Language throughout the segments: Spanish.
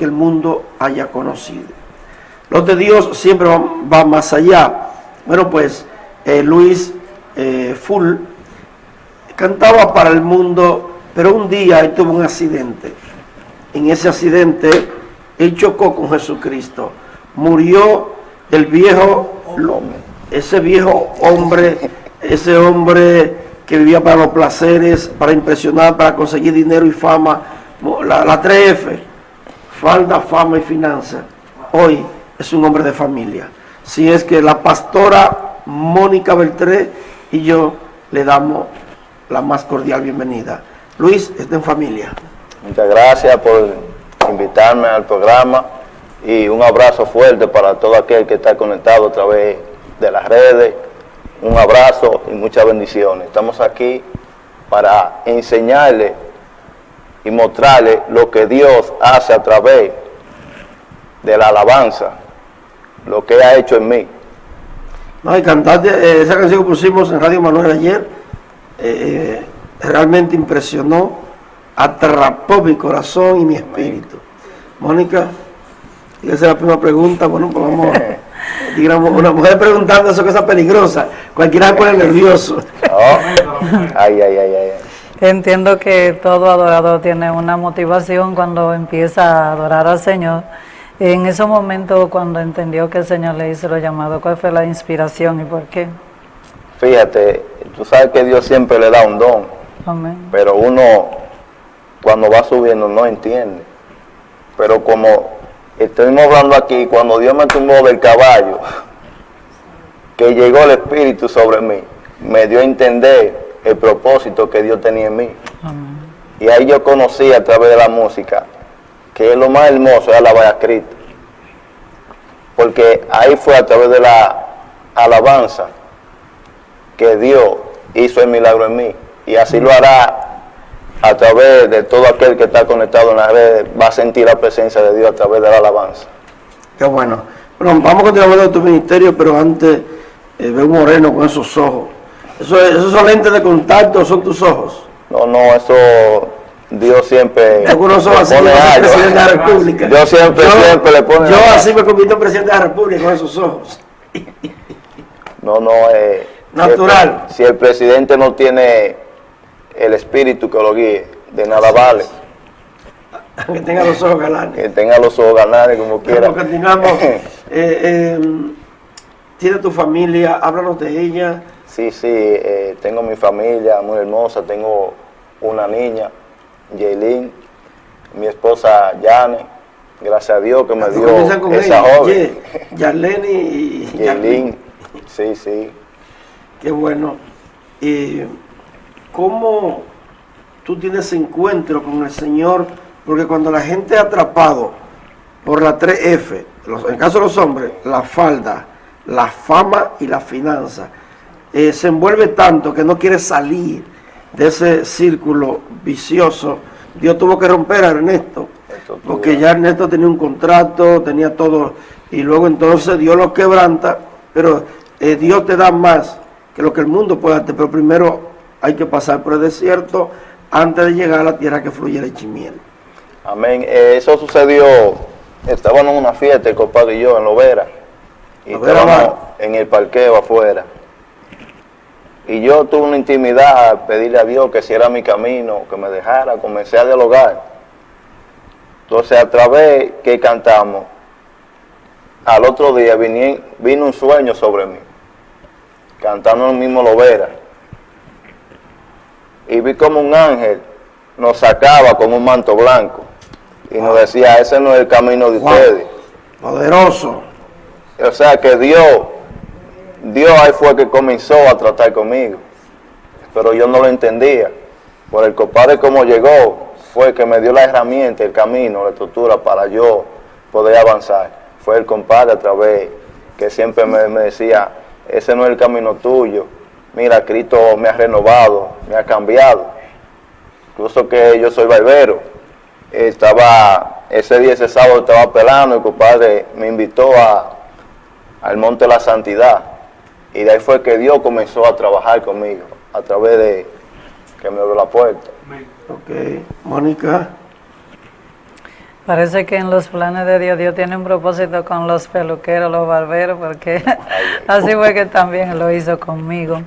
que el mundo haya conocido. Los de Dios siempre van, más allá. Bueno, pues eh, Luis eh, Full cantaba para el mundo, pero un día tuvo un accidente. En ese accidente él chocó con Jesucristo. Murió el viejo, ese viejo hombre, ese hombre que vivía para los placeres, para impresionar, para conseguir dinero y fama, la, la 3F, falda, fama y finanza. Hoy es un hombre de familia. Si es que la pastora Mónica Beltré y yo le damos la más cordial bienvenida. Luis, está en familia. Muchas gracias por invitarme al programa y un abrazo fuerte para todo aquel que está conectado a través de las redes. Un abrazo y muchas bendiciones. Estamos aquí para enseñarle y mostrarle lo que Dios hace a través de la alabanza, lo que ha hecho en mí. No, y cantar eh, esa canción que pusimos en Radio Manuel ayer, eh, realmente impresionó, atrapó mi corazón y mi espíritu. Mónica, esa es la primera pregunta, bueno, pues vamos, digamos, una mujer preguntando eso que es peligrosa, cualquiera se pone nervioso. Oh. Ay, ay, ay, ay. Entiendo que todo adorador tiene una motivación cuando empieza a adorar al Señor. En ese momento, cuando entendió que el Señor le hizo lo llamado, ¿cuál fue la inspiración y por qué? Fíjate, tú sabes que Dios siempre le da un don, Amén. pero uno cuando va subiendo no entiende. Pero como estuvimos hablando aquí, cuando Dios me tumbó del caballo, que llegó el Espíritu sobre mí, me dio a entender el propósito que Dios tenía en mí. Y ahí yo conocí a través de la música que es lo más hermoso es alabar a Cristo. Porque ahí fue a través de la alabanza que Dios hizo el milagro en mí. Y así lo hará a través de todo aquel que está conectado en la red, va a sentir la presencia de Dios a través de la alabanza. Qué bueno. Bueno, vamos a continuar de tu ministerio, pero antes eh, ve un moreno con esos ojos. ¿Eso, ¿Esos son lentes de contacto son tus ojos? No, no, eso Dios siempre Algunos son así, yo presidente de la República. Yo siempre, siempre le pone Yo así me convierto en presidente de la República con esos ojos. No, no, eh, Natural. Si el, presidente no tiene el espíritu que lo guíe, de nada vale. Que tenga los ojos galanes. Que tenga los ojos galanes como quiera. continuamos. eh, eh, ¿Tiene tu familia? Háblanos de ella. Sí, sí, eh, tengo mi familia muy hermosa, tengo una niña, Jaylin, mi esposa Yane, gracias a Dios que me dio esa joven. Yarlene y Jaylin, sí, sí. Qué bueno. ¿Y cómo tú tienes encuentro con el Señor? Porque cuando la gente es atrapado por la 3F, en el caso de los hombres, la falda, la fama y la finanza, eh, se envuelve tanto que no quiere salir de ese círculo vicioso. Dios tuvo que romper a Ernesto, porque ya Ernesto tenía un contrato, tenía todo, y luego entonces Dios lo quebranta, pero eh, Dios te da más que lo que el mundo puede darte, pero primero hay que pasar por el desierto antes de llegar a la tierra que fluye leche y miel. Amén. Eh, eso sucedió, estábamos en una fiesta, el compadre y yo, en Lovera, y estábamos en el parqueo afuera y yo tuve una intimidad a pedirle a Dios que si era mi camino, que me dejara, comencé a dialogar. Entonces a través que cantamos, al otro día vino un sueño sobre mí, cantando el mismo Lovera. Y vi como un ángel nos sacaba con un manto blanco y nos decía, ese no es el camino de ustedes. Poderoso. O sea que Dios Dios ahí fue que comenzó a tratar conmigo, pero yo no lo entendía. Por el compadre como llegó, fue que me dio la herramienta, el camino, la estructura para yo poder avanzar. Fue el compadre a través que siempre me, decía, ese no es el camino tuyo. Mira, Cristo me ha renovado, me ha cambiado. Incluso que yo soy barbero. Estaba, ese día, ese sábado estaba pelando, el compadre me invitó a, al Monte de la Santidad y de ahí fue que Dios comenzó a trabajar conmigo, a través de que me abrió la puerta. Ok, Mónica. Parece que en los planes de Dios, Dios tiene un propósito con los peluqueros, los barberos, porque así fue que también lo hizo conmigo.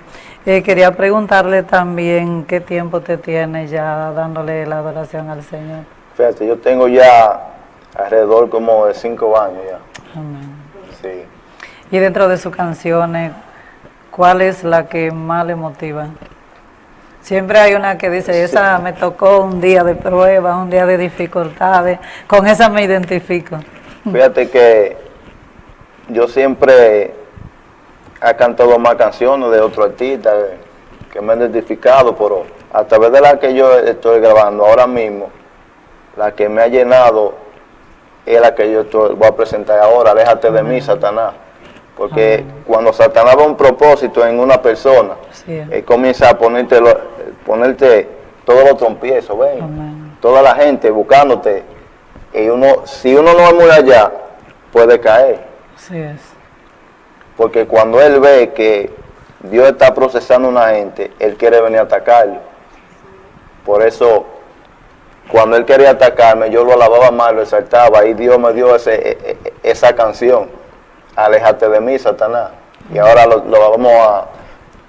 Eh, quería preguntarle también qué tiempo te tiene ya dándole la adoración al Señor. Fíjate, yo tengo ya alrededor como de cinco años ya. Amén. Sí. Y dentro de sus canciones, ¿cuál es la que más le motiva? Siempre hay una que dice, esa me tocó un día de prueba, un día de dificultades, con esa me identifico. Fíjate que yo siempre he cantado más canciones de otros artistas que me han identificado, pero a través de la que yo estoy grabando ahora mismo, la que me ha llenado es la que yo estoy- voy a presentar ahora, Aléjate de mí, Satanás. Porque cuando Satanás un propósito en una persona, Sí. él comienza a ponerte, lo- ponerte todos los trompiezos, ven, Amén. toda la gente buscándote. Y uno, si uno no es muy allá, puede caer. Así es. Porque cuando él ve que Dios está procesando a una gente, él quiere venir a atacarlo. Por eso, cuando él quería atacarme, yo lo alababa más, lo exaltaba, y Dios me dio ese, e- e- esa canción, Aléjate de mí, Satanás. Y ahora lo, lo vamos a,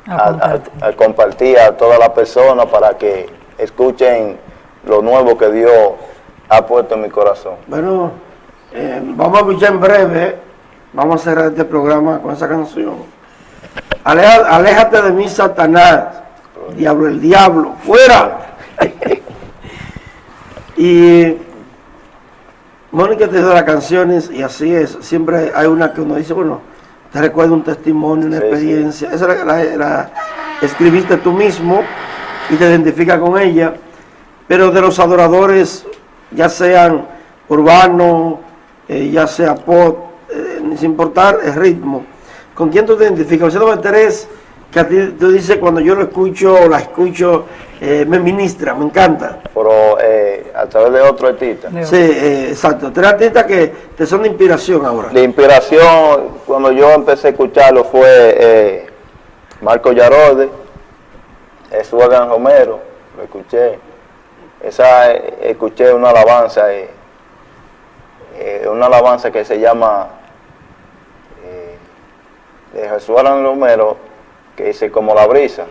A a- a- compartir. a compartir a todas las personas para que escuchen lo nuevo que Dios ha puesto en mi corazón. Bueno, eh, vamos a escuchar en breve, vamos a cerrar este programa con esa canción. Aleja- aléjate de mí, Satanás, diablo, el diablo, fuera. y Mónica te da las canciones y así es, siempre hay una que uno dice, bueno, te recuerda un testimonio, una Sí, sí. experiencia, esa la, la- la escribiste tú mismo y te identifica con ella, pero de los adoradores, ya sean urbanos, eh, ya sea pop, eh, sin importar el ritmo, ¿con quién tú te identificas? José Número tres, que a ti tú dices cuando yo lo escucho o la escucho, eh, me ministra, me encanta. Pero a través de otro artista. Sí, eh, exacto. Tres artistas que te son de inspiración ahora. La inspiración, cuando yo empecé a escucharlo, fue eh, Marco Yarode, Jesús Adán Romero, lo escuché. Esa, eh, escuché una alabanza, eh, eh, una alabanza que se llama de Jesús Adán Romero, que dice como la brisa.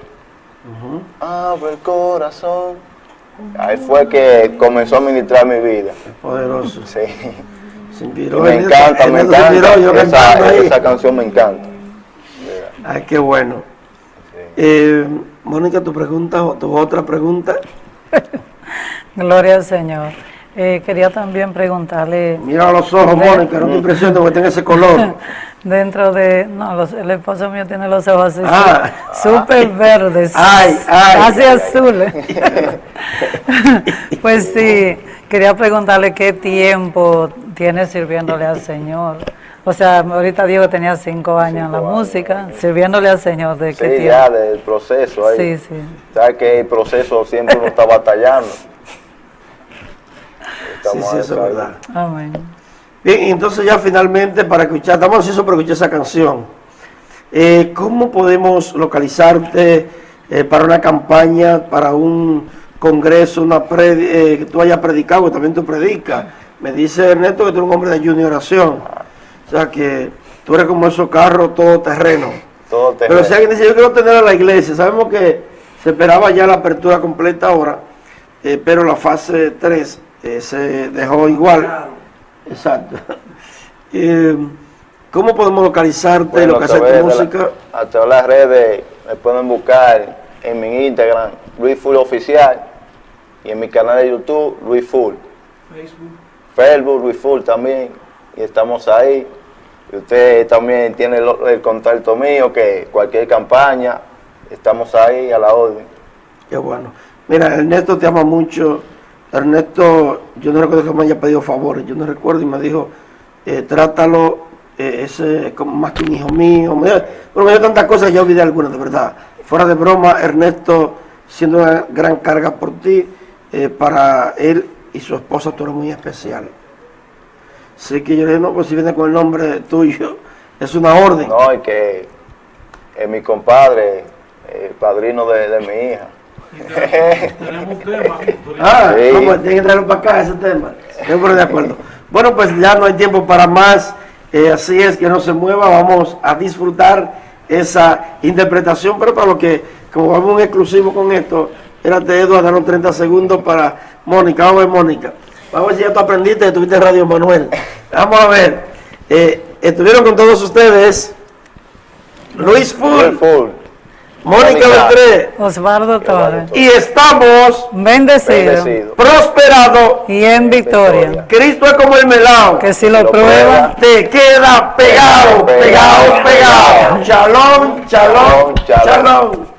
Abre el corazón. Ahí fue que comenzó a ministrar mi vida. Poderoso. Sí. Se inspiró. me encanta, en me inspiró, encanta. yo Esa, esa canción me encanta. Ay, qué bueno. Eh, Mónica, tu pregunta o tu otra pregunta. Gloria al Señor. Eh, quería también preguntarle, Mira los ojos, Mónica, no te impresiones porque tenga ese color. dentro de... No, los- el esposo mío tiene los ojos así, Ah. súper verdes, Ay, ay. casi azules. pues sí, quería preguntarle qué tiempo tiene sirviéndole al Señor. O sea, ahorita Diego tenía cinco años en la años. música, sirviéndole al Señor. ¿De qué Sí, ya tiempo? del proceso ahí. Sí, sí. Sabes que el proceso siempre uno está batallando. Sí, Estamos sí, en eso es. Amén. Bien, y entonces ya finalmente para escuchar, estamos ansiosos por escuchar esa canción. Eh, ¿Cómo podemos localizarte eh, para una campaña, para un congreso, una predi- eh, que tú hayas predicado, que también tú predicas? Me dice Ernesto que tú eres un hombre de ayuno y oración. O sea que tú eres como esos carros todo terreno. Todo te Pero si alguien dice, yo quiero tener a la iglesia, sabemos que se esperaba ya la apertura completa ahora, eh, pero la fase 3 eh, se dejó igual. Exacto. Eh, ¿Cómo podemos localizarte, Bueno, a localizar través tu de la- música? a través de las redes me pueden buscar en mi Instagram, Luis Full Oficial, y en mi canal de YouTube, Luis Full. Facebook, Luis Full también, y estamos ahí. Y usted también tiene el, el contacto mío, que cualquier campaña, estamos ahí a la orden. Qué bueno. Mira, Ernesto te ama mucho. Ernesto, yo no recuerdo que me haya pedido favores, yo no recuerdo y me dijo, eh, trátalo, eh, ese como más que un hijo mío. Me, bueno, me dio tantas cosas, ya olvidé algunas, de verdad. Fuera de broma, Ernesto, siendo una gran carga por ti, eh, para él y su esposa tú eres muy especial. Así que yo le dije, no, pues si viene con el nombre tuyo, es una orden. No, y que es mi compadre, el padrino de mi hija. Tenemos un tema. Ah, Sí. tienen que traerlo para acá ese tema. De acuerdo. Bueno, pues ya no hay tiempo para más. Eh, así es que no se mueva. Vamos a disfrutar esa interpretación. Pero para lo que, como vamos un exclusivo con esto, espérate, Eduardo, danos 30 segundos para Mónica. Vamos a ver, Mónica. Vamos a ver si ya tú aprendiste, estuviste en Radio Manuel. Vamos a ver. Eh, estuvieron con todos ustedes Luis Full. Mónica. Beltré. Osvaldo Torres. Y estamos Bendecido. Bendecido. prosperados. Y en victoria. Cristo es como el melao. Que si lo Lo prueba, prueba. te queda pegado, pegado, Pegado, pegado. pegado. Shalom, shalom, Shalom, shalom. shalom.